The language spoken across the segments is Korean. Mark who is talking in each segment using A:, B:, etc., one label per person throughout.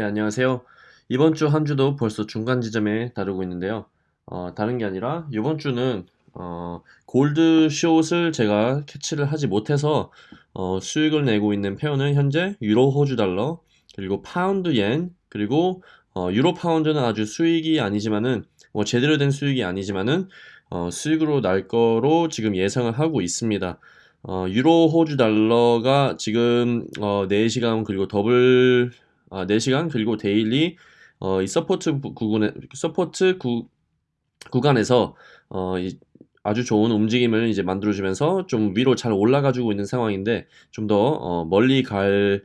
A: 네, 안녕하세요. 이번 주 한 주도 벌써 중간 지점에 다다르고 있는데요. 어, 다른 게 아니라 이번 주는 어, gold short을 제가 catch를 하지 못해서 어, 수익을 내고 있는 pair는 현재 유로, 호주 달러, 그리고 파운드 yen, 그리고 어, 유로 파운드는 아주 수익이 아니지만은 뭐 제대로 된 수익이 아니지만은 어, 수익으로 날 거로 지금 예상을 하고 있습니다. 어, 유로, 호주 달러가 지금 어, 4시간 그리고 더블 아, 4시간 그리고 daily 어, 이 서포트 구간에 support 구, 구간에서 어, 이, 아주 좋은 움직임을 이제 만들어주면서 좀 위로 잘 올라가지고 있는 상황인데 좀더 어, 멀리 갈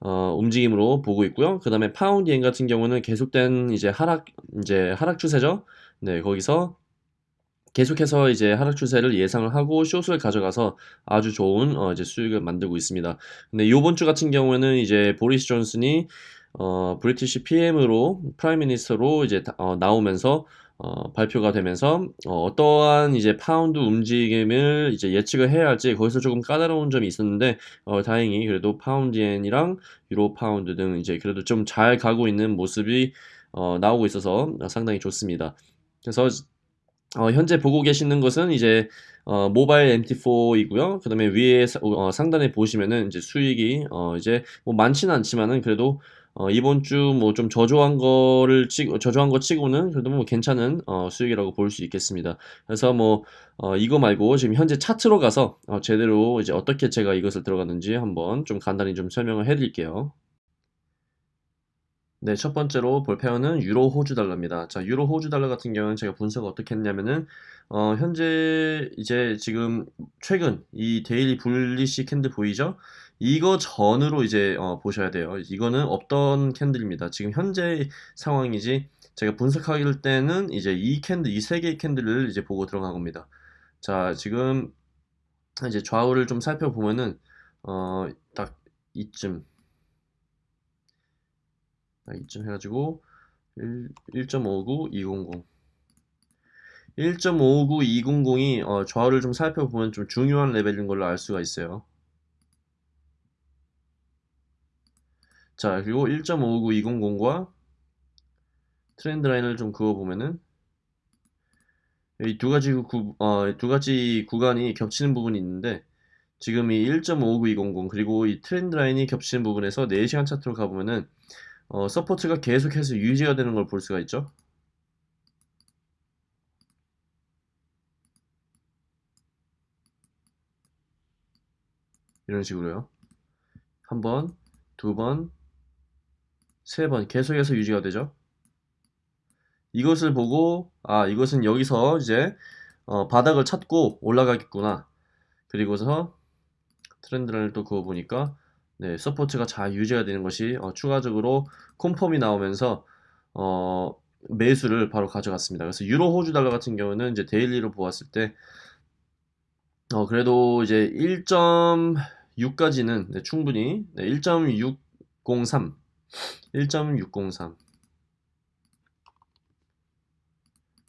A: 어, 움직임으로 보고 있고요. 그 다음에 파운드 엔 같은 경우는 계속된 이제 하락 이제 하락 추세죠. 네, 거기서 계속해서 이제 하락 추세를 예상을 하고 숏을 가져가서 아주 좋은 어 이제 수익을 만들고 있습니다. 근데 요번 주 같은 경우에는 이제 보리스 존슨이 어 브리티시 PM으로 프라임 미니스터로 이제 어, 나오면서 어, 발표가 되면서 어, 어떠한 이제 파운드 움직임을 이제 예측을 해야 할지 거기서 조금 까다로운 점이 있었는데 어, 다행히 그래도 파운드엔이랑 유로 파운드 등 이제 그래도 좀 잘 가고 있는 모습이 어, 나오고 있어서 상당히 좋습니다. 그래서 어, 현재 보고 계시는 것은 이제 어, 모바일 MT4이고요. 그 다음에 위에 어, 상단에 보시면은 이제 수익이 어, 이제 뭐 많지는 않지만은 그래도 어, 이번 주 뭐 좀 저조한 거를 치 저조한 거 치고는 그래도 뭐 괜찮은 어, 수익이라고 볼 수 있겠습니다. 그래서 뭐 어, 이거 말고 지금 현재 차트로 가서 어, 제대로 이제 어떻게 제가 이것을 들어갔는지 한번 좀 간단히 좀 설명을 해드릴게요. 네, 첫 번째로 볼 페어는 유로 호주 달러입니다. 자, 유로 호주 달러 같은 경우는 제가 분석을 어떻게 했냐면은 어, 현재 이제 지금 최근 이 daily bullish candle 보이죠? 이거 전으로 이제 어, 보셔야 돼요. 이거는 없던 candle입니다. 지금 현재 상황이지 제가 분석할 때는 이제 이 candle, 이 세 개의 candle을 이제 보고 들어간 겁니다. 자, 지금 이제 좌우를 좀 살펴보면은 어, 딱 이쯤 이쯤 해가지고 1.59200 1.59200이 어, 좌우를 좀 살펴보면 좀 중요한 레벨인 걸로 알 수가 있어요. 자 그리고 1.59200과 trend line을 좀 그어보면은 이 두 가지 구, 어, 두 가지 구간이 겹치는 부분이 있는데 지금 이 1.59200 그리고 이 trend line이 겹치는 부분에서 4시간 차트로 가보면은 어, support가 계속해서 유지가 되는 걸 볼 수가 있죠. 이런 식으로요. 한 번, 두 번, 세 번 계속해서 유지가 되죠. 이것을 보고 아 이것은 여기서 이제 어, 바닥을 찾고 올라가겠구나. 그리고서 trend를 또 그어보니까 네, support가 잘 유지가 되는 것이 어, 추가적으로 confirm이 나오면서 어, 매수를 바로 가져갔습니다. 그래서 유로 호주 달러 같은 경우는 이제 daily로 보았을 때 어, 그래도 이제 1.6까지는 네, 충분히 네, 1.603 1.603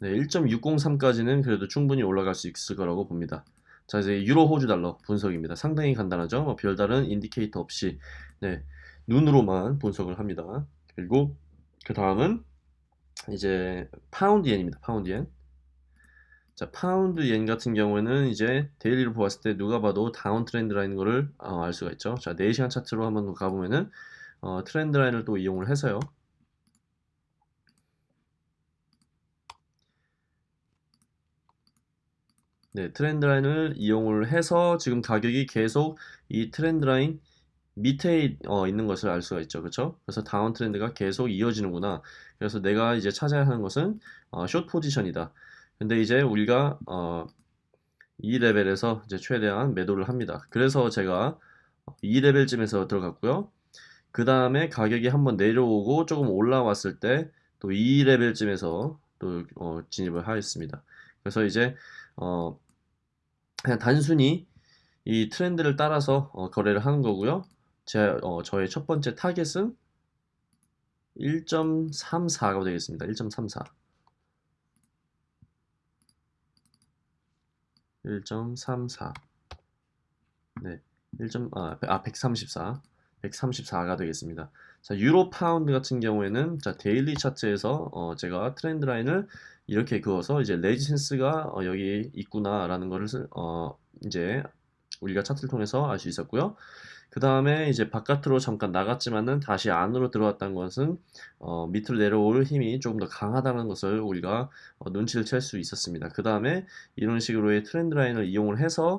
A: 네, 1.603까지는 그래도 충분히 올라갈 수 있을 거라고 봅니다. 자 이제 유로 호주 달러 분석입니다. 상당히 간단하죠. 뭐 별다른 indicator 없이 네, 눈으로만 분석을 합니다. 그리고 그 다음은 이제 파운드 엔입니다. 파운드 엔. 자 파운드 엔 같은 경우에는 이제 daily로 보았을 때 누가 봐도 downtrend line인 거를 어, 알 수가 있죠. 자 4시간 차트로 한번 가보면은 어, trend line을 또 이용을 해서요. 네, trend line을 이용을 해서 지금 가격이 계속 이 trend line 밑에 어, 있는 것을 알 수가 있죠. 그렇죠? 그래서 downtrend가 계속 이어지는구나. 그래서 내가 이제 찾아야 하는 것은 어, 숏 포지션이다. 근데 이제 우리가 어, 이 레벨에서 이제 최대한 매도를 합니다. 그래서 제가 이 레벨쯤에서 들어갔고요. 그 다음에 가격이 한번 내려오고 조금 올라왔을 때 또 이 레벨쯤에서 또 어, 진입을 하였습니다. 그래서 이제 어, 그냥 단순히 이 trend를 따라서 어, 거래를 하는 거고요. 제 어, 저의 첫 번째 타겟은 1.34가 되겠습니다. 1.34 1.34 네, 1. 아, 아 134. 134가 되겠습니다. 자, 유로 파운드 같은 경우에는 자, daily 차트에서 어, 제가 trend line을 이렇게 그어서 이제 resistance가 어, 여기 있구나라는 쓰- 어, 이제 우리가 차트를 통해서 알 수 있었고요. 그 다음에 이제 바깥으로 잠깐 나갔지만은 다시 안으로 들어왔다는 것은 어, 밑으로 내려올 힘이 조금 더 강하다는 것을 우리가 어, 눈치를 챌 수 있었습니다. 그 다음에 이런 식으로의 trend line을 이용을 해서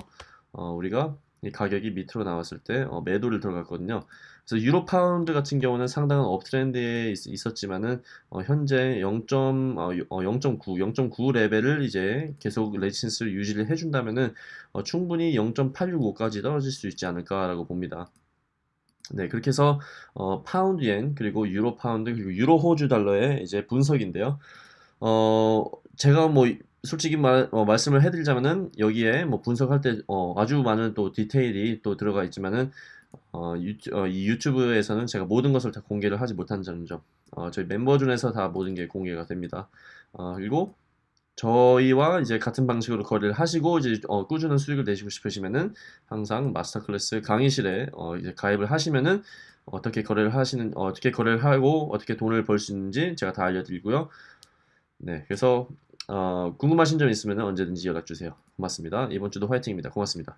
A: 어, 우리가 이 가격이 밑으로 나왔을 때 어, 매도를 들어갔거든요. 그래서 유로 파운드 같은 경우는 상당한 uptrend에 있, 었지만은 현재 0. 어, 0.9, 0.9 레벨을 이제 계속 resistance를 유지를 해준다면은 어, 충분히 0.865까지 떨어질 수 있지 않을까라고 봅니다. 네, 그렇게 해서 어, 파운드 엔 그리고 유로 파운드 그리고 유로 호주 달러의 이제 분석인데요. 어, 제가 뭐 솔직히 말, 어, 말씀을 해드리자면은 여기에 뭐 분석할 때 어, 아주 많은 또 디테일이 또 들어가 있지만은 어, 유튜, 어, 이 유튜브에서는 제가 모든 것을 다 공개를 하지 못한다는 점. 어, 저희 멤버 중에서 다 모든 게 공개가 됩니다. 어, 그리고 저희와 이제 같은 방식으로 거래를 하시고 이제 어, 꾸준한 수익을 내시고 싶으시면은 항상 마스터 클래스 강의실에 어, 이제 가입을 하시면은 어떻게 거래를 하시는 어, 어떻게 거래를 하고 어떻게 돈을 벌 수 있는지 제가 다 알려드리고요. 네, 그래서 어, 궁금하신 점 있으면 언제든지 연락 주세요. 고맙습니다. 이번 주도 화이팅입니다. 고맙습니다.